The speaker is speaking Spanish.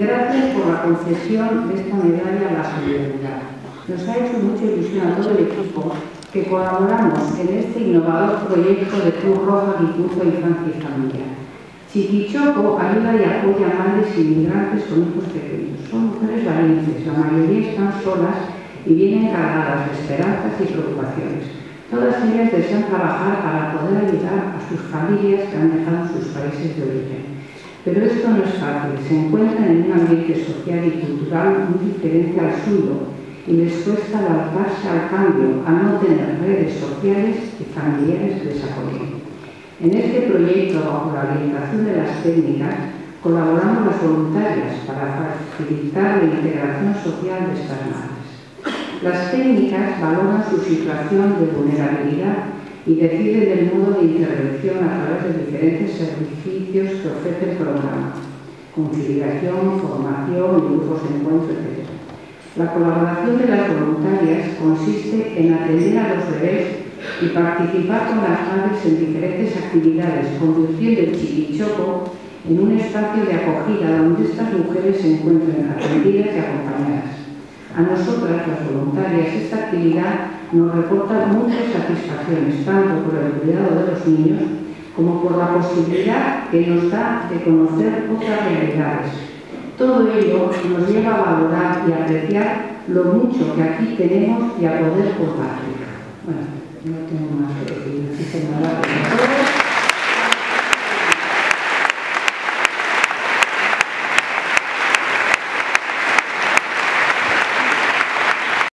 Gracias por la concesión de esta medalla a la solidaridad. Nos ha hecho mucha ilusión a todo el equipo que colaboramos en este innovador proyecto de Cruz Roja Guipúzcoa Infancia y Familia. Chiquichoco ayuda y apoya a madres inmigrantes con hijos pequeños. Son mujeres valientes, la mayoría están solas y vienen cargadas de esperanzas y preocupaciones. Todas ellas desean trabajar para poder ayudar a sus familias que han dejado sus países de origen. Pero esto no es fácil, se encuentran en un ambiente social y cultural muy diferente al suyo y les cuesta adaptarse al cambio, a no tener redes sociales y familiares que les apoyen. En este proyecto, bajo la orientación de las técnicas, colaboramos las voluntarias para facilitar la integración social de estas madres. Las técnicas valoran su situación de vulnerabilidad y deciden el modo de intervención a través de diferentes servicios que ofrece el programa, conciliación, formación, grupos de encuentro, etc. La colaboración de las voluntarias consiste en atender a los bebés y participar con las madres en diferentes actividades, conduciendo el chiquichoco en un espacio de acogida donde estas mujeres se encuentren atendidas y acompañadas. A nosotras, las voluntarias, esta actividad nos reporta muchas satisfacciones, tanto por el cuidado de los niños como por la posibilidad que nos da de conocer otras realidades. Todo ello nos lleva a valorar y apreciar lo mucho que aquí tenemos y a poder compartir. Bueno, no tengo